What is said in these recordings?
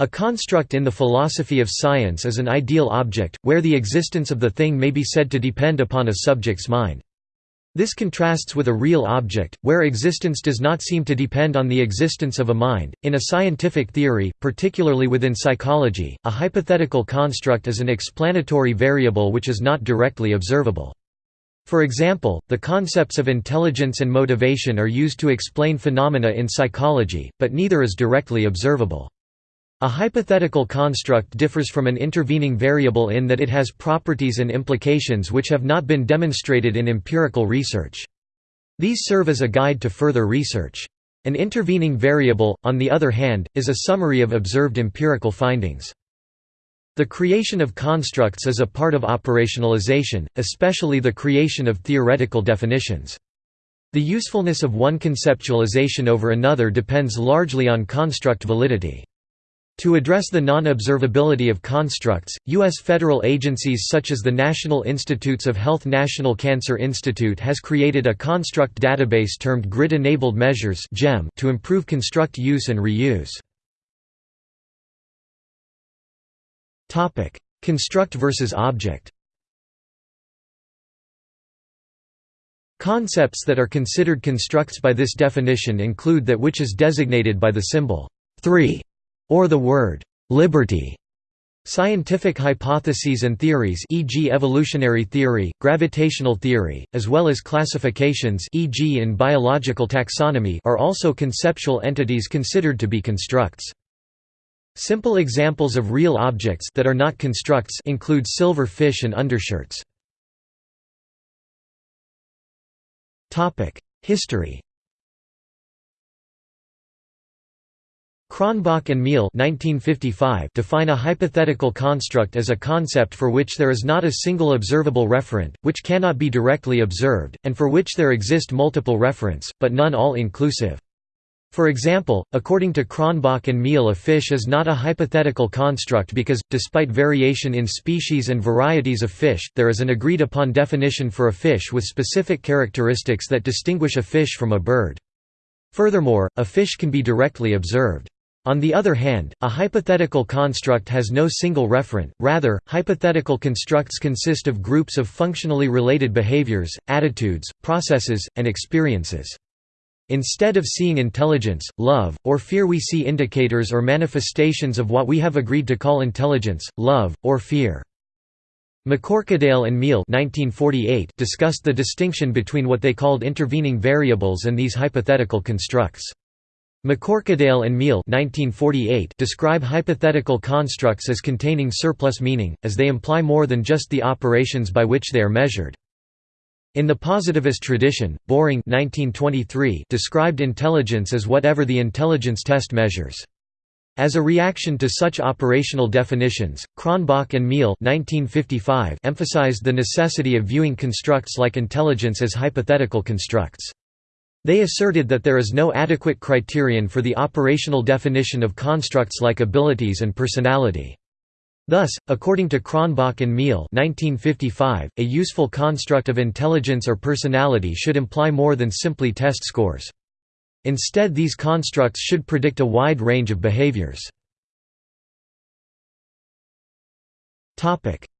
A construct in the philosophy of science is an ideal object, where the existence of the thing may be said to depend upon a subject's mind. This contrasts with a real object, where existence does not seem to depend on the existence of a mind. In a scientific theory, particularly within psychology, a hypothetical construct is an explanatory variable which is not directly observable. For example, the concepts of intelligence and motivation are used to explain phenomena in psychology, but neither is directly observable. A hypothetical construct differs from an intervening variable in that it has properties and implications which have not been demonstrated in empirical research. These serve as a guide to further research. An intervening variable, on the other hand, is a summary of observed empirical findings. The creation of constructs is a part of operationalization, especially the creation of theoretical definitions. The usefulness of one conceptualization over another depends largely on construct validity. To address the non-observability of constructs, U.S. federal agencies such as the National Institutes of Health National Cancer Institute has created a construct database termed Grid-Enabled Measures to improve construct use and reuse. construct versus object Concepts that are considered constructs by this definition include that which is designated by the symbol 3 or the word «liberty». Scientific hypotheses and theories e.g. evolutionary theory, gravitational theory, as well as classifications e.g. in biological taxonomy are also conceptual entities considered to be constructs. Simple examples of real objects that are not constructs include silver fish and undershirts. History Cronbach and Meehl define a hypothetical construct as a concept for which there is not a single observable referent, which cannot be directly observed, and for which there exist multiple referents, but none all-inclusive. For example, according to Cronbach and Meehl a fish is not a hypothetical construct because, despite variation in species and varieties of fish, there is an agreed-upon definition for a fish with specific characteristics that distinguish a fish from a bird. Furthermore, a fish can be directly observed. On the other hand, a hypothetical construct has no single referent, rather, hypothetical constructs consist of groups of functionally related behaviors, attitudes, processes, and experiences. Instead of seeing intelligence, love, or fear we see indicators or manifestations of what we have agreed to call intelligence, love, or fear. MacCorquodale and Meehl discussed the distinction between what they called intervening variables and these hypothetical constructs. MacCorquodale and Meehl describe hypothetical constructs as containing surplus meaning, as they imply more than just the operations by which they are measured. In the positivist tradition, Boring 1923 described intelligence as whatever the intelligence test measures. As a reaction to such operational definitions, Cronbach and Meehl emphasized the necessity of viewing constructs like intelligence as hypothetical constructs. They asserted that there is no adequate criterion for the operational definition of constructs like abilities and personality. Thus, according to Cronbach and Meehl a useful construct of intelligence or personality should imply more than simply test scores. Instead these constructs should predict a wide range of behaviors.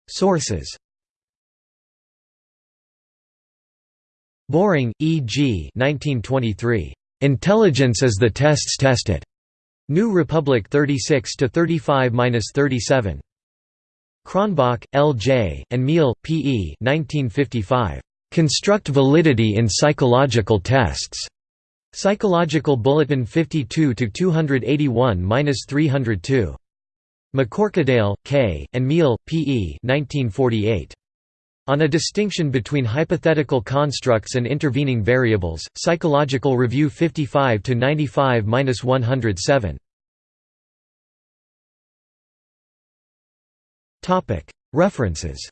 Sources Boring, E.G. 1923. Intelligence is the tests tested. New Republic 36 to 35-37. Cronbach, L.J., and Meehl, P.E. 1955. Construct validity in psychological tests. Psychological Bulletin 52 to 281-302. MacCorquodale, K., and Meehl, P.E. 1948. On a distinction between hypothetical constructs and intervening variables, Psychological Review 55 to 95-107. Topic: References.